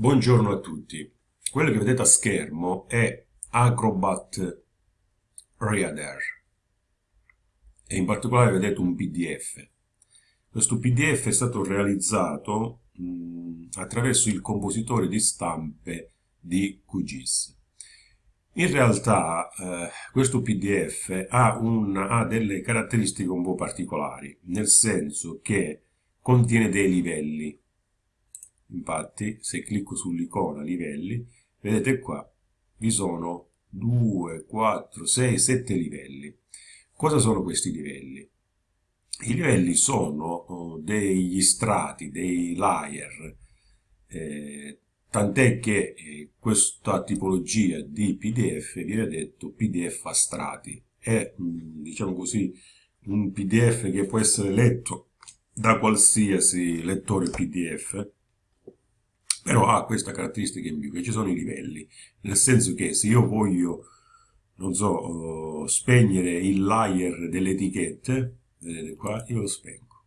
Buongiorno a tutti. Quello che vedete a schermo è Acrobat Reader e in particolare vedete un PDF. Questo PDF è stato realizzato mh, attraverso il compositore di stampe di QGIS. In realtà eh, questo PDF ha, un, ha delle caratteristiche un po' particolari, nel senso che contiene dei livelli Infatti, se clicco sull'icona livelli, vedete qua, vi sono 2, 4, 6, 7 livelli. Cosa sono questi livelli? I livelli sono oh, degli strati, dei layer, eh, tant'è che eh, questa tipologia di PDF viene detto PDF a strati. È, mm, diciamo così, un PDF che può essere letto da qualsiasi lettore PDF, però ha questa caratteristica in più, che ci sono i livelli, nel senso che se io voglio, non so, uh, spegnere il layer delle etichette, vedete qua, io lo spengo.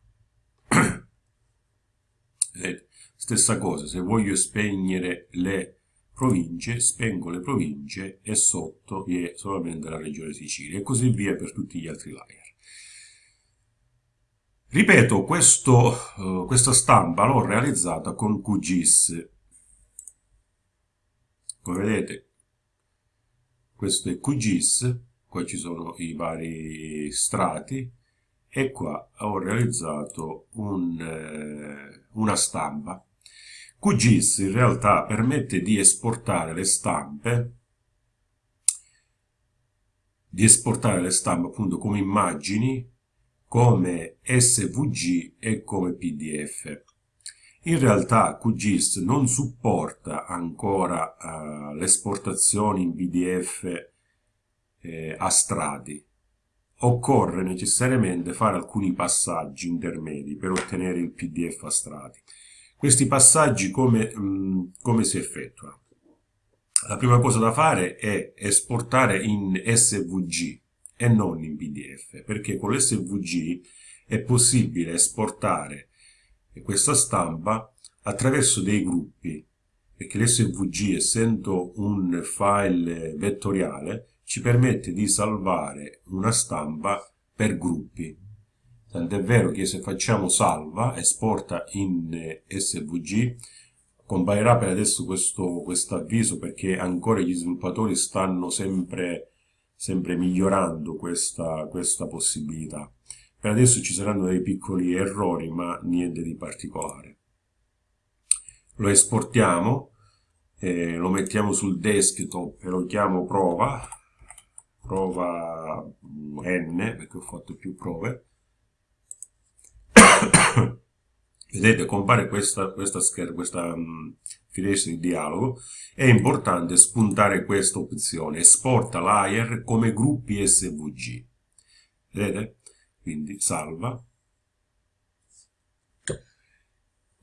vedete? Stessa cosa, se voglio spegnere le province, spengo le province e sotto vi è solamente la regione Sicilia e così via per tutti gli altri layer. Ripeto, questo, uh, questa stampa l'ho realizzata con QGIS. Come vedete, questo è QGIS, qua ci sono i vari strati, e qua ho realizzato un, eh, una stampa. QGIS in realtà permette di esportare le stampe di esportare le stampe appunto come immagini come SVG e come PDF. In realtà QGIS non supporta ancora uh, l'esportazione in PDF eh, a strati. Occorre necessariamente fare alcuni passaggi intermedi per ottenere il PDF a strati. Questi passaggi come, mh, mm, come si effettuano? La prima cosa da fare è esportare in SVG e non in PDF, perché con l'SVG è possibile esportare questa stampa attraverso dei gruppi, perché l'SVG essendo un file vettoriale ci permette di salvare una stampa per gruppi. Tant'è vero che se facciamo salva, esporta in SVG, comparirà per adesso questo quest avviso perché ancora gli sviluppatori stanno sempre sempre migliorando questa, questa possibilità. Per adesso ci saranno dei piccoli errori, ma niente di particolare. Lo esportiamo, eh, lo mettiamo sul desktop e lo chiamo prova, prova n, perché ho fatto più prove. Vedete, compare questa, questa, questa um, finestra di dialogo. È importante spuntare questa opzione, esporta layer come gruppi SVG. Vedete? Quindi salva.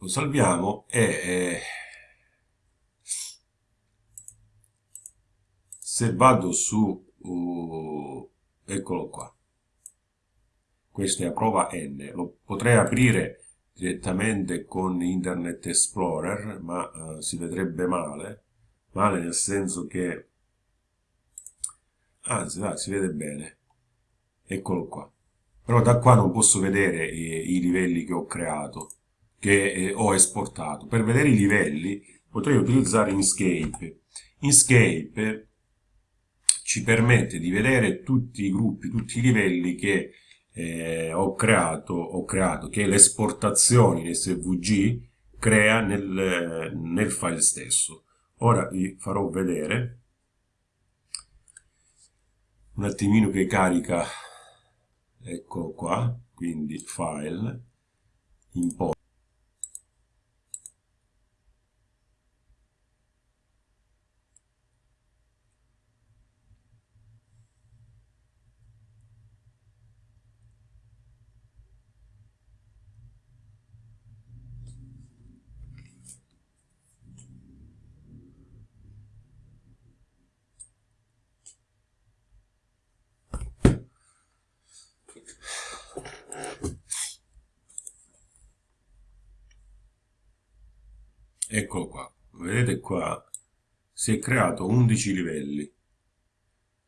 Lo salviamo e... Eh, se vado su... Uh, eccolo qua. Questa è a prova n. Lo potrei aprire direttamente con Internet Explorer, ma uh, si vedrebbe male, male nel senso che, anzi, ah, si vede bene, eccolo qua. Però da qua non posso vedere i, i livelli che ho creato, che eh, ho esportato. Per vedere i livelli potrei utilizzare Inkscape. Inkscape ci permette di vedere tutti i gruppi, tutti i livelli che eh, ho, creato, ho creato, che l'esportazione in SVG crea nel, nel file stesso. Ora vi farò vedere un attimino che carica, ecco qua, quindi file, import. Eccolo qua, vedete qua si è creato 11 livelli.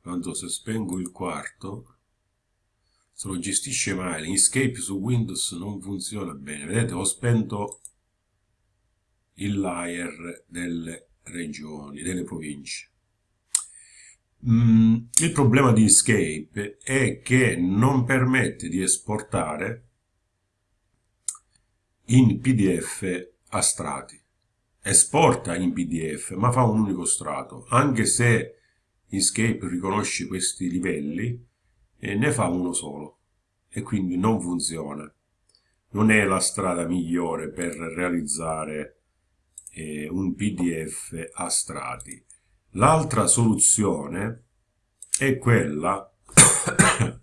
So se spengo il quarto se lo gestisce male Inkscape su Windows non funziona bene. Vedete ho spento il layer delle regioni delle province. Mm, il problema di Inkscape è che non permette di esportare in pdf a strati esporta in pdf ma fa un unico strato. Anche se Inkscape riconosce questi livelli e ne fa uno solo. E quindi non funziona. Non è la strada migliore per realizzare eh, un pdf a strati. L'altra soluzione è quella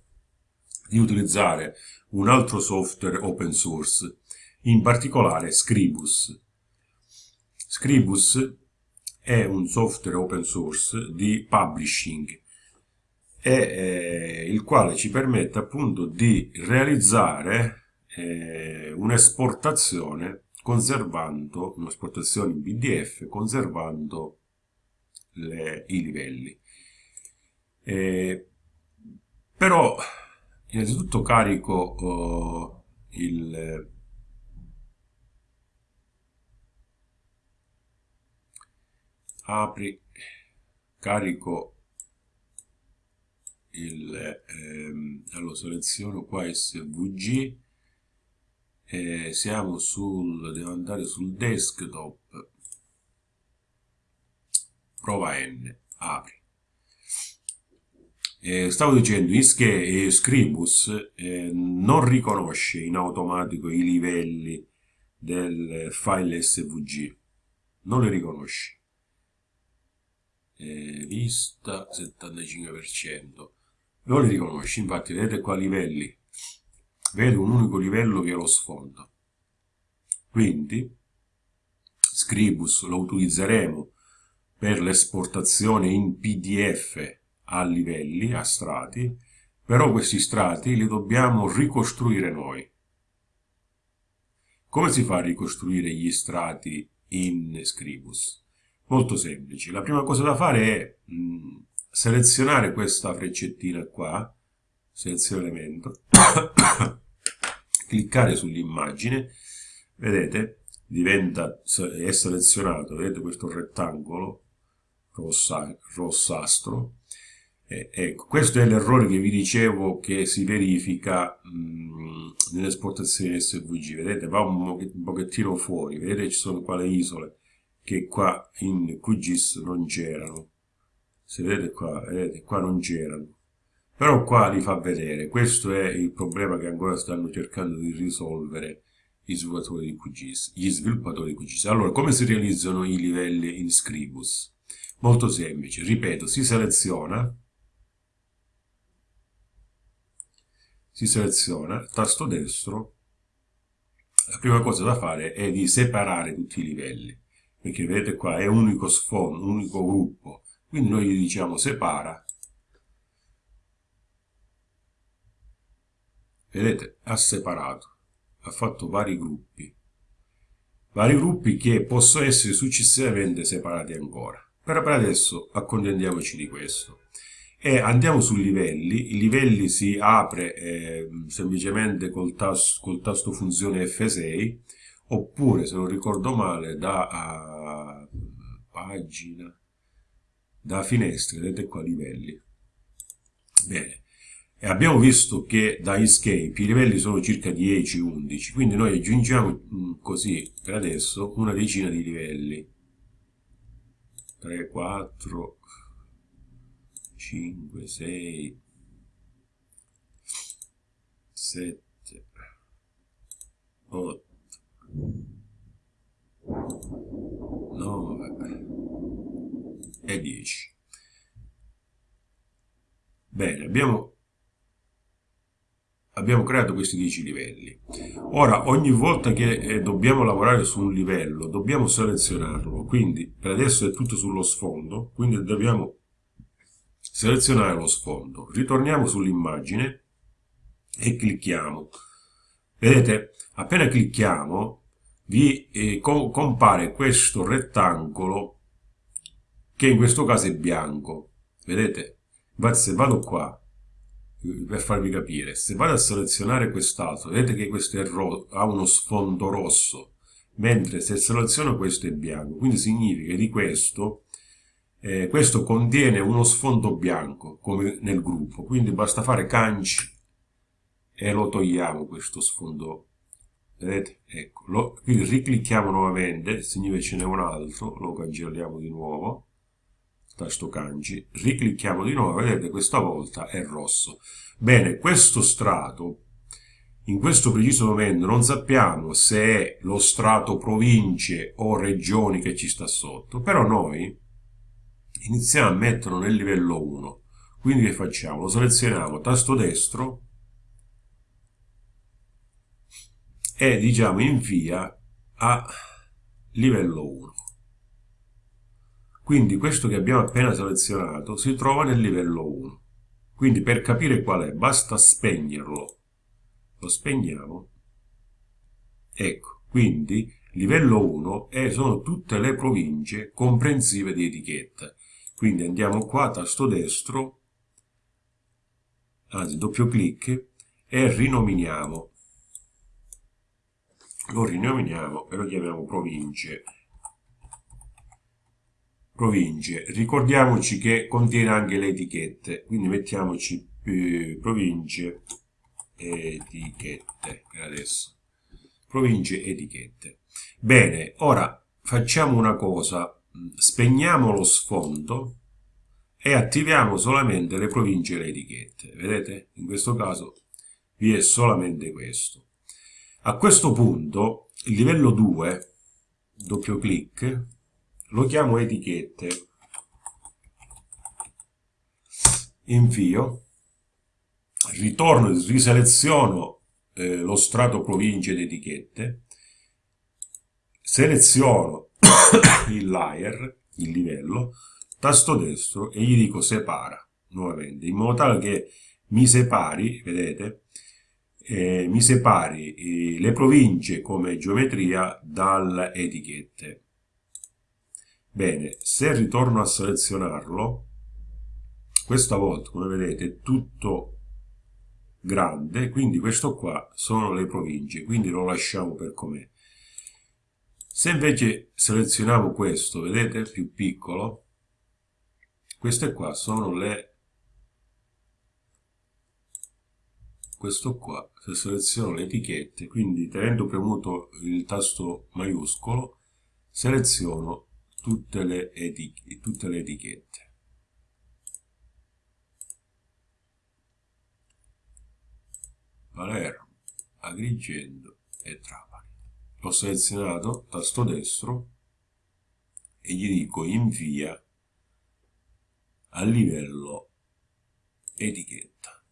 di utilizzare un altro software open source in particolare Scribus Scribus è un software open source di publishing e, eh, il quale ci permette appunto di realizzare eh, un'esportazione conservando un'esportazione in PDF conservando le, i livelli. Eh, però innanzitutto carico oh, il apri carico il ehm, allora seleziono qua svg eh, siamo sul devo andare sul desktop. Prova n apri. Eh, stavo dicendo che eh, Scribus eh, non riconosce in automatico i livelli del file svg non li riconosce eh, vista 75% non li riconosce infatti vedete qua livelli. Vedo un unico livello che è lo sfondo. Quindi Scribus lo utilizzeremo per l'esportazione in pdf a livelli, a strati però questi strati li dobbiamo ricostruire noi. Come si fa a ricostruire gli strati in Scribus? Molto semplice. La prima cosa da fare è mh, mm, selezionare questa freccettina qua, seleziono elemento, cliccare sull'immagine, vedete, diventa, è selezionato, vedete questo rettangolo rossa, rossastro, eh, ecco, questo è l'errore che vi dicevo che si verifica mm, nell'esportazione SVG, vedete, va un pochettino fuori, vedete ci sono qua le isole, che qua in QGIS non c'erano. Se vedete qua, vedete qua non c'erano. Però qua li fa vedere. Questo è il problema che ancora stanno cercando di risolvere gli sviluppatori di QGIS gli sviluppatori di QGIS allora come si realizzano i livelli in Scribus? molto semplice, ripeto, si seleziona. Si seleziona, tasto destro. La prima cosa da fare è di separare tutti i livelli perché vedete qua è un unico sfondo, un unico gruppo. Quindi noi gli diciamo separa. Vedete ha separato ha fatto vari gruppi. Vari gruppi che possono essere successivamente separati ancora. Però per adesso accontentiamoci di questo. E andiamo su livelli. I livelli si apre eh, semplicemente col tasto, col tasto funzione F6 oppure se non ricordo male da uh, pagina da finestre vedete qua livelli. Bene. E abbiamo visto che da escape i livelli sono circa 10-11 quindi noi aggiungiamo mm, così per adesso una decina di livelli. 3 4 5 6 7 8 9 e 10 bene abbiamo abbiamo creato questi 10 livelli. Ora ogni volta che eh, dobbiamo lavorare su un livello dobbiamo selezionarlo. Quindi per adesso è tutto sullo sfondo quindi dobbiamo selezionare lo sfondo. Ritorniamo sull'immagine e clicchiamo. Vedete appena clicchiamo vi eh, co compare questo rettangolo che in questo caso è bianco. Vedete? Infatti se vado qua per farvi capire se vado a selezionare quest'altro vedete che questo ha uno sfondo rosso mentre se seleziono questo è bianco. Quindi significa che di questo eh, questo contiene uno sfondo bianco come nel gruppo. Quindi basta fare canci e lo togliamo questo sfondo. Vedete? Ecco lo, quindi riclicchiamo nuovamente invece ce n'è un altro lo cancelliamo di nuovo tasto canci riclicchiamo di nuovo vedete questa volta è rosso. Bene questo strato in questo preciso momento non sappiamo se è lo strato province o regioni che ci sta sotto però noi iniziamo a metterlo nel livello 1 quindi che facciamo? lo selezioniamo tasto destro e diciamo invia a livello 1 quindi questo che abbiamo appena selezionato si trova nel livello 1 quindi per capire qual è basta spegnerlo. Lo spegniamo. Ecco quindi livello 1 e sono tutte le province comprensive di etichetta. Quindi andiamo qua tasto destro anzi doppio clic e rinominiamo. Lo rinominiamo e lo chiamiamo province province. Ricordiamoci che contiene anche le etichette quindi mettiamoci eh, province etichette adesso. Province etichette. Bene ora facciamo una cosa. Spegniamo lo sfondo e attiviamo solamente le province e le etichette. Vedete? In questo caso vi è solamente questo. A questo punto il livello 2 doppio clic lo chiamo etichette. Invio. Ritorno riseleziono eh, lo strato province ed etichette. Seleziono il layer il livello tasto destro e gli dico separa nuovamente in modo tale che mi separi vedete? Eh, mi separi eh, le province come geometria dalle etichette. Bene, se ritorno a selezionarlo, questa volta, come vedete, è tutto grande, quindi questo qua sono le province, quindi lo lasciamo per com'è. Se invece selezioniamo questo, vedete, più piccolo, queste qua sono le questo qua, se seleziono le etichette, quindi tenendo premuto il tasto maiuscolo, seleziono tutte le, tutte le etichette. Palermo, Agrigento e Trapani. Ho selezionato, tasto destro, e gli dico invia a livello etichetta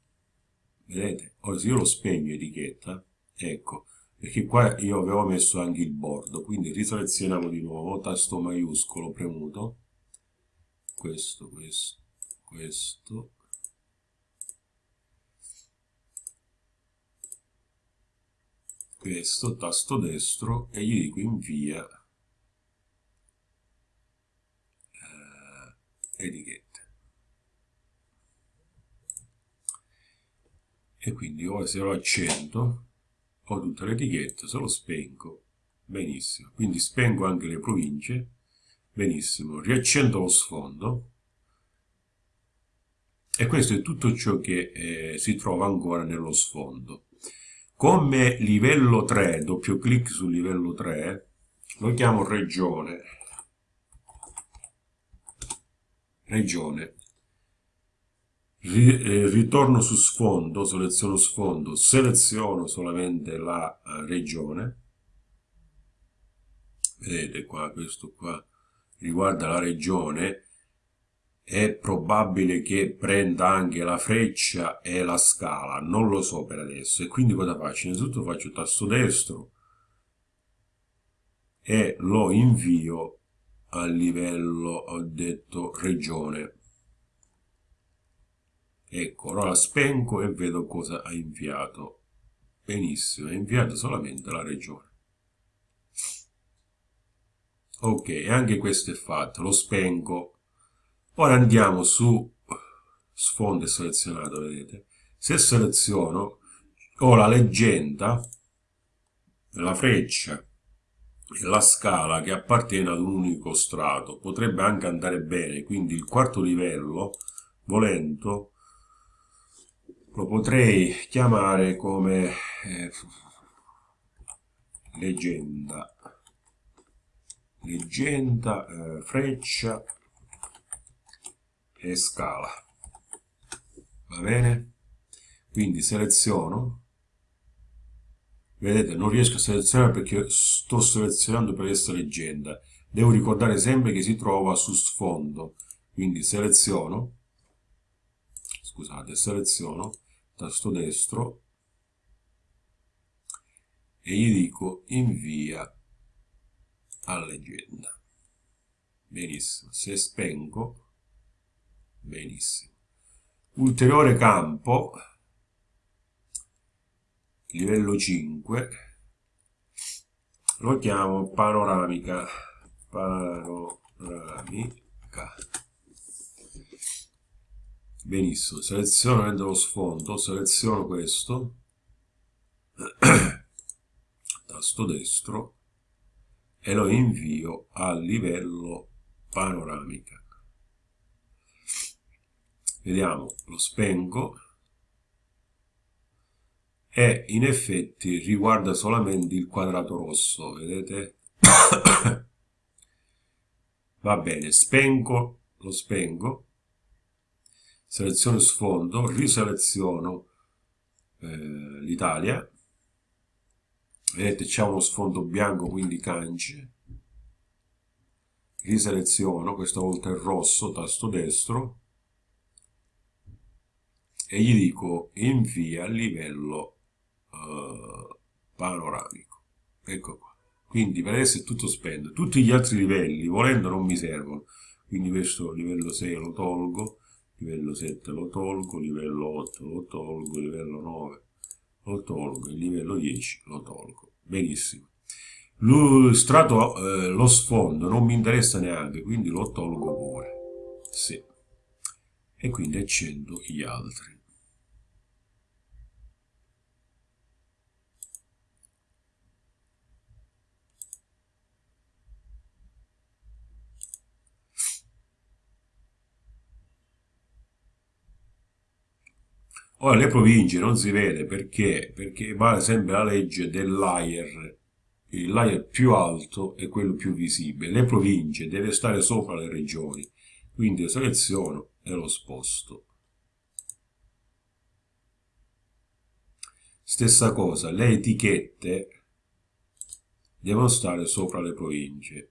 vedete ora se io lo spegno etichetta ecco perché qua io avevo messo anche il bordo quindi riselezioniamo di nuovo tasto maiuscolo premuto. Questo questo questo. Questo tasto destro e gli dico invia eh, etichetta. E quindi ora se lo accendo ho tutte le etichette, se lo spengo benissimo, quindi spengo anche le province benissimo, riaccendo lo sfondo. E questo è tutto ciò che eh, si trova ancora nello sfondo. Come livello 3, doppio clic sul livello 3 lo chiamo regione. Regione ritorno su sfondo, seleziono sfondo, seleziono solamente la eh, regione, vedete qua, questo qua riguarda la regione, è probabile che prenda anche la freccia e la scala, non lo so per adesso, e quindi cosa faccio? Innanzitutto faccio tasto destro e lo invio a livello, ho detto, regione ecco ora la spengo e vedo cosa ha inviato. Benissimo ha inviato solamente la regione. Ok anche questo è fatto lo spengo. Ora andiamo su sfondo selezionato vedete. Se seleziono ho la leggenda la freccia e la scala che appartiene ad un unico strato. Potrebbe anche andare bene quindi il quarto livello volendo lo potrei chiamare come eh, leggenda. Leggenda eh, freccia e scala. Va bene? Quindi seleziono. Vedete non riesco a selezionare perché sto selezionando per questa leggenda. Devo ricordare sempre che si trova su sfondo. Quindi seleziono. Scusate seleziono tasto destro e gli dico invia a leggenda benissimo se spengo benissimo. Ulteriore campo livello 5 lo chiamo panoramica panoramica benissimo seleziono lo sfondo seleziono questo. Tasto destro. E lo invio a livello panoramica. Vediamo lo spengo. E in effetti riguarda solamente il quadrato rosso vedete? Va bene spengo lo spengo seleziono sfondo, riseleziono eh, l'Italia, vedete c'è uno sfondo bianco quindi cance, riseleziono, questa volta il rosso, tasto destro, e gli dico invia a livello eh, panoramico, ecco qua. Quindi per adesso è tutto spento, tutti gli altri livelli volendo non mi servono, quindi questo livello 6 lo tolgo, livello 7 lo tolgo, livello 8 lo tolgo, livello 9 lo tolgo, livello 10 lo tolgo. Benissimo. Lo strato, eh, lo sfondo non mi interessa neanche, quindi lo tolgo pure. Sì. E quindi accendo gli altri. Ora le province non si vede perché? Perché vale sempre la legge del layer. Il layer più alto è quello più visibile. Le province deve stare sopra le regioni. Quindi lo seleziono e lo sposto. Stessa cosa, le etichette devono stare sopra le province.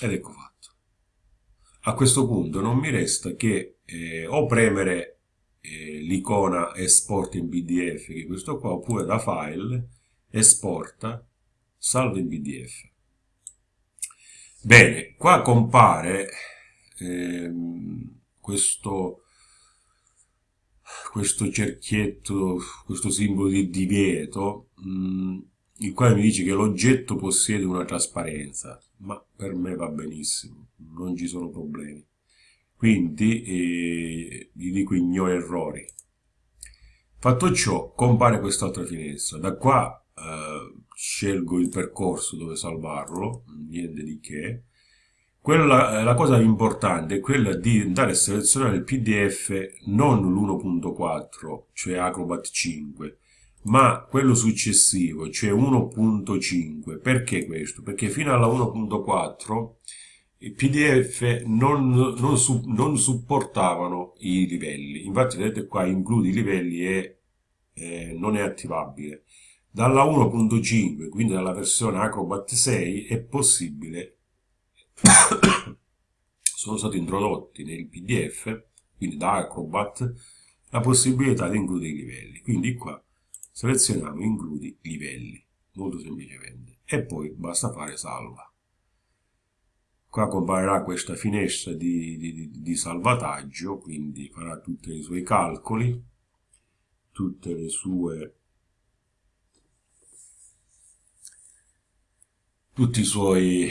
Ed ecco fatto. A questo punto non mi resta che eh, o premere eh, l'icona esport in pdf, che è questo qua, oppure da file, esporta, salvo in pdf. Bene, qua compare ehm, questo, questo cerchietto, questo simbolo di divieto, mh, mm, il quale mi dice che l'oggetto possiede una trasparenza ma per me va benissimo, non ci sono problemi. Quindi eh, gli dico ignora errori. Fatto ciò, compare quest'altra finestra. Da qua eh, scelgo il percorso dove salvarlo, niente di che. Quella, la cosa importante è quella di andare a selezionare il PDF non l'1.4, cioè Acrobat 5, ma quello successivo, cioè 1.5, perché questo? Perché fino alla 1.4 i PDF non, non, non, supportavano i livelli, infatti vedete qua include i livelli e eh, non è attivabile. Dalla 1.5, quindi dalla versione Acrobat 6, è possibile, sono stati introdotti nel PDF, quindi da Acrobat, la possibilità di includere i livelli. Quindi qua selezioniamo includi livelli molto semplicemente. E poi basta fare salva. Qua comparirà questa finestra di, di, di salvataggio quindi farà tutti i suoi calcoli tutte le sue tutti i suoi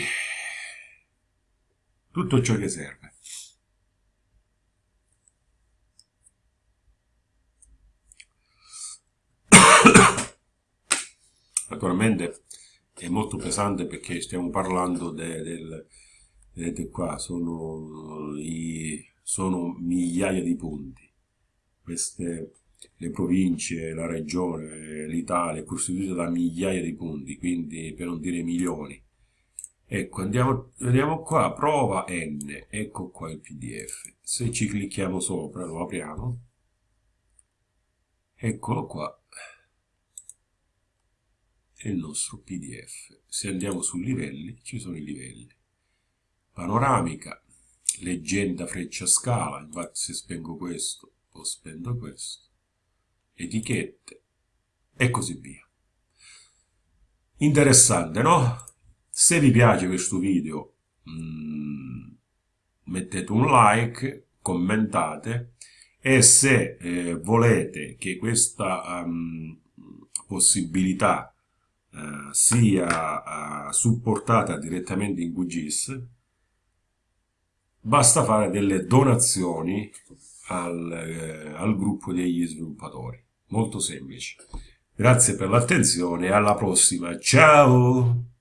tutto ciò che serve naturalmente è molto pesante perché stiamo parlando de, del vedete qua sono, i, sono migliaia di punti. Queste le province, la regione, l'Italia è costituita da migliaia di punti quindi per non dire milioni. Ecco andiamo, andiamo qua prova n ecco qua il pdf se ci clicchiamo sopra lo apriamo. Eccolo qua è il nostro pdf se andiamo su livelli ci sono i livelli. Panoramica leggenda freccia scala infatti se spengo questo o spendo questo. Etichette e così via. Interessante no? se vi piace questo video mm, mettete un like commentate e se eh, volete che questa um, possibilità uh, sia uh, supportata direttamente in QGIS basta fare delle donazioni al, eh, al gruppo degli sviluppatori. Molto semplice. Grazie per l'attenzione e alla prossima. Ciao!